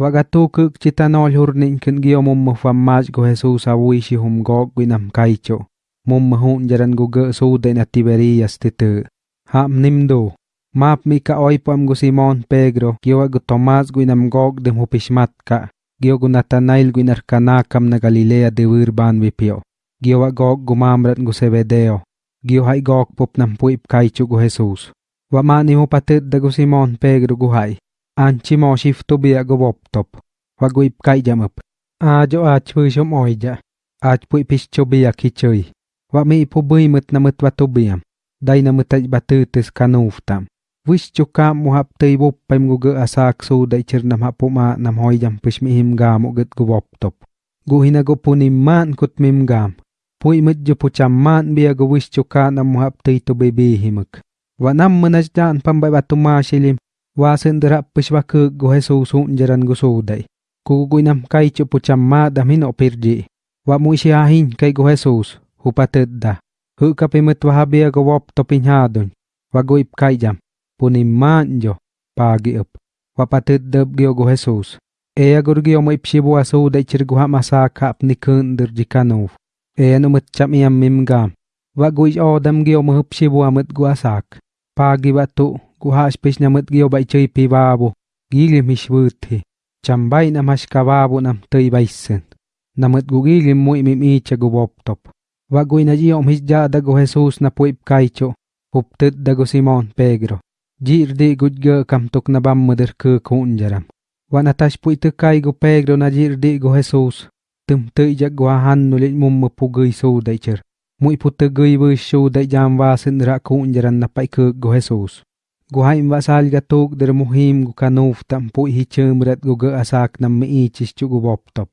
Wagatu kuk chitanol hurnin kin gio mum mufamaj go Jesus awi shi hum gog gwinam kaicho. Mum mahun jaran go ge sude na Tiberias titu. Ham nimdo. Map mi ka oi pam go Simon Pedro gio go Tomas gwinam gog dem hupishmat ka. Gio go Natanael gwinar kanakam na Galilea de wirban vipio. Gio wa gog go mamrat go Sebedeo. Gio hai gog pop nam puip kaicho go Jesus. Wa mani mo patit da go Simon Pedro go hai. anchi moshiftu biagobobtop waguipkaityamap ajo achpyshom oija achpypishcho biakichöy wami'pubëymët namëtbatubiam dainamëtaibatëtës kanuftam wishchuka muhaptëibopaim guge asaksuda ichirnamhapu'ma namhoiyam pishmihimgam uget gubobtop guhinagopunimman kutmimgam pu'imëtjupuchamman biago wishchuka namuhaptëitobebihimëk wanam mënachdan pamba'ibatumashilim và sinh mi him gam o get go boptop. Go hina go punim man kut mim nam mo hap tei to bebe himuk. Wa nam manaj jan pambay batu ma shilim wa sendera pishwa ke jaran go sudai. Kai chu pucham ma dam hin opirji. Wa mu shi ahin kai go Jesús hupatet da. Hu ka pimet wa habia go wop to pinhadon. Wa go ip kai jam. Punim man jo pagi up. Wa patet deb gio go Jesús. Eya gur gio mo ip shibu asu dai chir go hamasa kap ni kun dir jikanov. Eya no mut cham. Wa odam gio mo. Pagi kuha spes na mat gyo bai chay pi babo, gili mish buthi. Chambay na nam tei baisen, sen. Na mat gu gili mo imi mi cha gu top. Wagoy na jiyo mis ja da gu Jesus na puip kay cho, huptit da gu Simon Pedro. Jir di gud na bam madir ku kunjaram. Wa na tas pui tuk kay gu Pedro na jir di gu Jesus. Tum tay jag gu nulit mum mapu so day. Mui putu gay bu show day jam wasin rak kunjaram na pai ku gu Jesus. Guhay imbasal gatuk der muhim gu kanuf tampu hi chumret gu ge asak nam mi ichis chu gu boptop.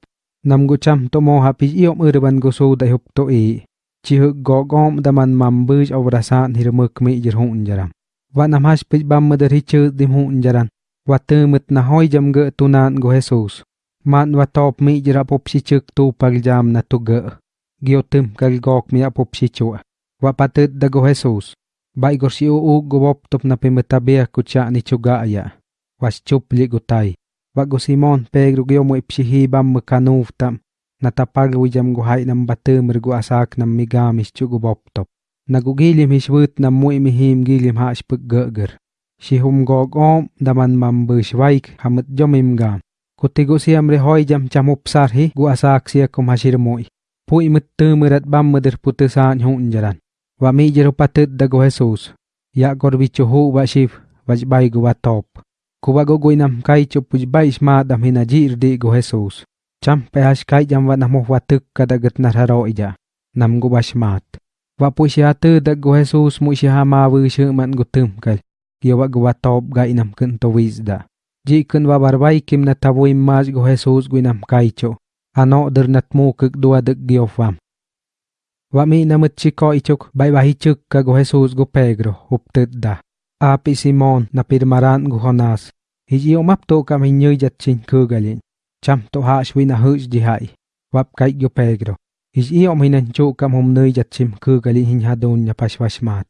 Nam gu cham to mo hapi iom urban gu su da hup to i. Chi hu go gom da man mam buj avrasan hir muk mi jir hun jaram. Wa nam hash pich bam mudar hi chu dim hun jaran. Wa tumut na hoi jam ge tunan gu Jesus. Man wa top mi jira pop si chuk tu pag jam na tu ge. Gio tum kal gok mi apop si chua. Wa patut da gu Jesus. Bai gorsi uu gobop top na pemeta bea ni chuga aya. Was chup li gutai. Wa go Simon pe gru gyo mo ipsihi bam mekanu tam. Na tapag wi jam hai nam bate mer asak nam migam is chu gobop top. Na go gili mi shwut nam mo imi him ha gili gger. Si hum daman mam be shwaik hamet jom siam rehoi jam chamup sar hi go asak siakum kum hasir mo. Pu imet te merat bam meder putesan hun. Và wa giờ jero patet đã go Jesus. Ya gor bicho hu wa shif wa bai go wa top. Ku wa nam kai cho puj bai mà dam hina jir di go Jesus. Cham pe hash kai jam wa nam wa tuk kada gat na haro ija nam go ba mát, và pu shi atu đã go Jesus mu shi ha ma wu shi man go tum kal ki wa go wa top ga inam kun to wiz da. Chỉ kun wa barbai kim na tabu imaj go Jesus go nam kai cho ano der nát mu kuk dua dak giofam Wami namutchiko ichuk baibahichuk kagu Jesus gu Pedro uptidda. Api Simon napirmaran gu Jonas. Hiji omapto kam hinyu yatchin kugalin. Cham to hashwi na huj jihai. Wap kai gu Pedro. Hiji om hinanchu kam humnui yatchim kugalin hinhadun na pashwashmat.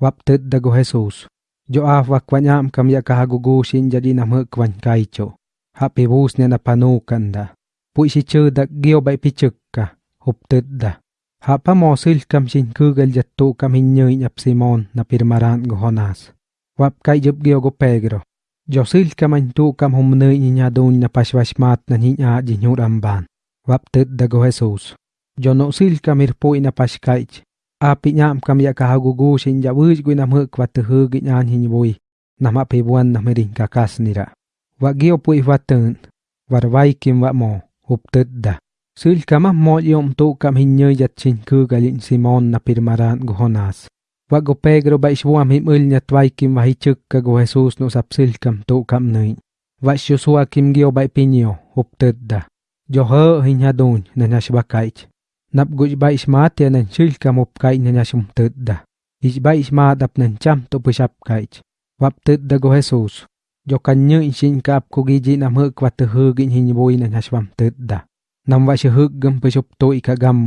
Wap tidda gu Jesus. Jo af wakwanyam kam yakahagugu shin jadi namhuk wan kaicho. Hapi bus ne napanukanda. Puisi chudak gyo bai pichukka. Uptidda. Huptet da. Hapa mosil kam sin kugal jattu kam hinyoy nyap Simon na pirmaran go Jonas. Wap kai jup gyo go Pedro. Josil kam antu kam humnoy niya doon na paswasmat na niya jinyur amban. Wap tet da go Jesus. Jono sil kam irpo ina paskaych. Api nyam kam ya kahagugu sin jawuj go nam huk wat hug nyan hinyoy. Nama pibuan na miring kakas nira. Wa gyo po iwatan. Warway kim wa mo. Huptet da. Sil kama mo yom tu kam hinyo yat chin ku galin Simon na pirmaran go Jonas. Wa go Pedro ba iswam him ul nya twai kim wa hichuk ka go Jesus no sap sil kam tu kam nui. Wa Joshua kim gio ba pinyo hupted da. Jo ho hin hadun na nya shbakaich. Nap guj ba ismat ya e nan sil kam up kai na nya shumted da. Is ba ismat ap nan cham to pushap kaich. Wap ted da go Jesus. Jo kanyo inshin ka ap kugiji nam và wa hư gìn hình boi na nya shwam ted da. nam wa shi hug gam pa shop ika gam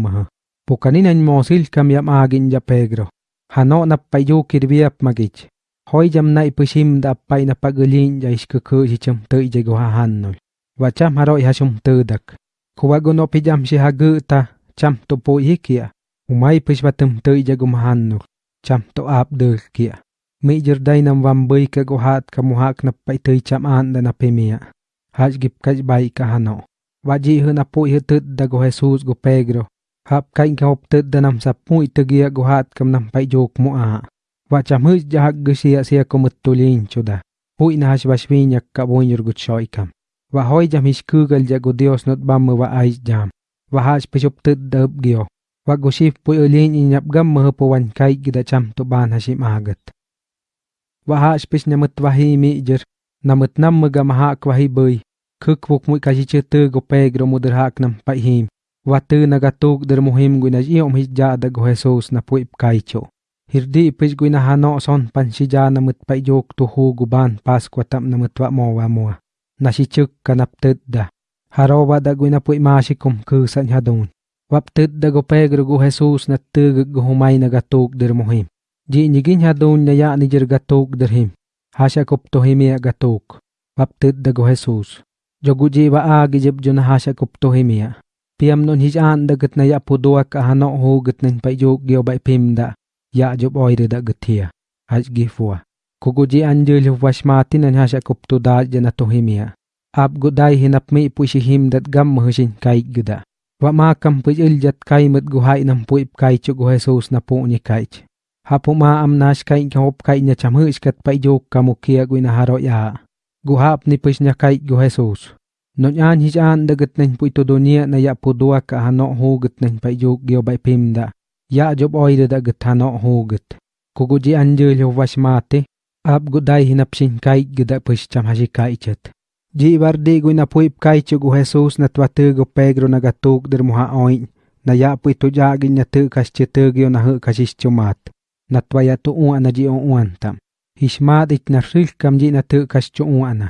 mo sil kam yam agin ja pegro hano na payu kirbi magic hoy jam na ipushim da pai na pagulin ja isku ku ji cham to i je ha han no cham haro ya ha shum te dak. Ku go no pi jam shi ha ta cham to po i kia. Umai pish wa tem te i je go han no cham to ap de kia. Mi jer dai nam wam bai ka ka na pa te cham an da na pe mia. Hajgip kajbai kahano. Waji huna pu i tut da go Jesus go Pedro. Hap kain ka hop tut da nam sa pu i tegia go hat kam nam pai jok mu a. Wacha mus jahak go sia sia ko mutulin chuda. Pu i nahash bashvin yak ka bon yur go choy kam. Wa hoy jam his kugal ja go Dios not bam wa ai jam. Wa hash pishop tut da up gyo. Wa go shif pu i lin i nyap gam mah pu wan kai gida cham to ban hashim agat. Wa hash pish namut wahi mi jer. Namut nam mga mahak wahi bay. kuk wuk mui kasi che tu gope gro mu nam pai him. Wa tu na ga der mu him gui om hi ja da go jesus na pui kai cho. Hir di hano son pansija namut ja na mut pai pas kwa tam na mut wa mo wa mo. Na kanap tet da. Haro wa da gui na pui ma si kum ku wap tet da gope gro gu jesus na tu gu go mai na ga tuk der mu ji ni gi na ya ni jer ga tuk der him. Hasha kop tohimi agatok. Ya Baptit dago Jesus. Jogu ji wa agi jib jo na hasya himia. Piam non hij an da gat na ya pudua ka hano hu gat nen pa jok gyo bai pim da. Ya job oire da gat hiya. Haj gifua. Kugu ji anjul hu washmati nan hasya kup to da jana to himia. Ab gudai hinap mi pushi him dat gam mahushin kai gida. Wa ma kam puj iljat kai mut guhai nam puip kai chu gu Jesus na pu ni kai. Hapu ma am nash kai ka hop kai nya cham hu iskat pa jok kamukia gu na haro ya. guhap ni pues nyakay gu Jesus. No nyan hijan da gitneng po ito dunia na ya po dua ka hano ho gitneng pa iyo gyo bay pimda. Ya job oy da git hano ho git. Kuguji anjil yo vasmate. Ab guday hinapsin kay gida pues cham hasikay chet. Ji bardi gu na puip kay chu gu Jesus na twate gu Pedro na gatuk der muha oin. Na ya po ito jagin na tu kas chetugyo na hu kasis chumat. Na twaya tu uan na ji uan tam. Hishmat it na shil kam ji na tu kas chu uan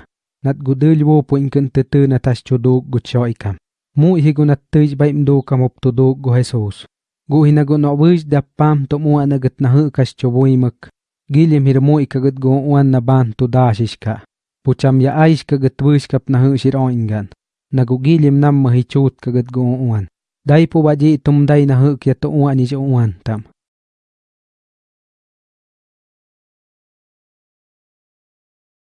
nat gudul wo po inkan tutu na tas chodo gutso ikam. Mu ihi nat tuj bay mdo kam op to do go Jesus. Gu hinago no wuj da pam to mu ana gat na hu kas chobo imak. Gilim hirmo ikagat go uan na ban to dashishka. Pucham ya aish kagat wuj kap na hu shir oingan. Nagu gilim nam mahichut kagat go uan. Dai po baji tum dai na hu kya to uan is uan tam.